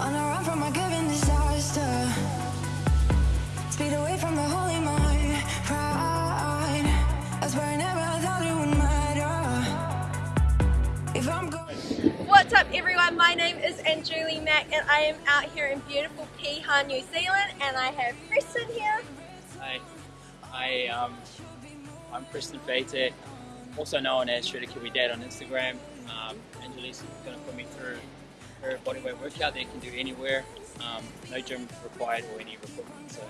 On a run from a given disaster. Speed away from the holy mind. Pride. That's where I never thought it would matter. If I'm going. What's up everyone, my name is Anjuli Mack and I am out here in beautiful Piha, New Zealand and I have Preston here. Hi, I, um, I'm Preston Fate, also known as Shredder Kiwi Dad on Instagram. Um, Anjuli's going to put me through her bodyweight workout that you can do anywhere. Um, no gym required or any equipment. So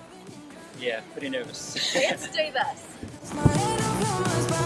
yeah, pretty nervous. Let's do this.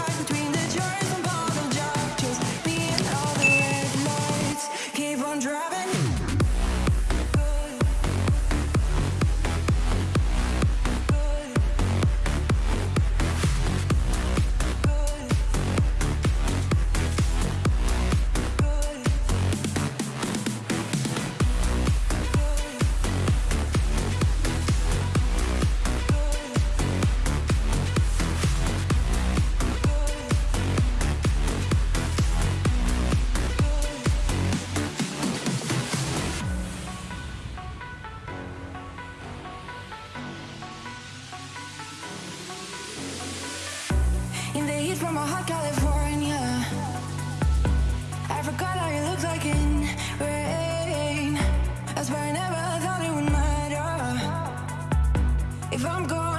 The heat from a hot California. I forgot how you look like in rain. That's why I never thought it would matter. If I'm gone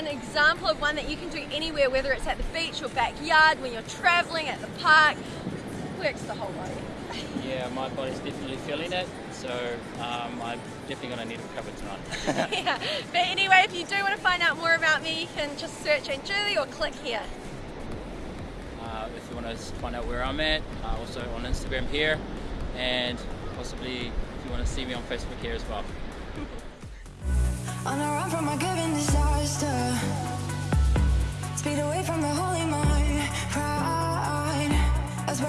an example of one that you can do anywhere, whether it's at the beach, your backyard, when you're traveling, at the park. Works the whole body. yeah, my body's definitely feeling it. So um, I'm definitely going to need a cover tonight. yeah. But anyway, if you do want to find out more about me, you can just search Anjuli or click here. uh, if you want to find out where I'm at, uh, also on Instagram here, and possibly if you want to see me on Facebook here as well. On the run from a given disaster. Speed away from the holy mind. Pride. I was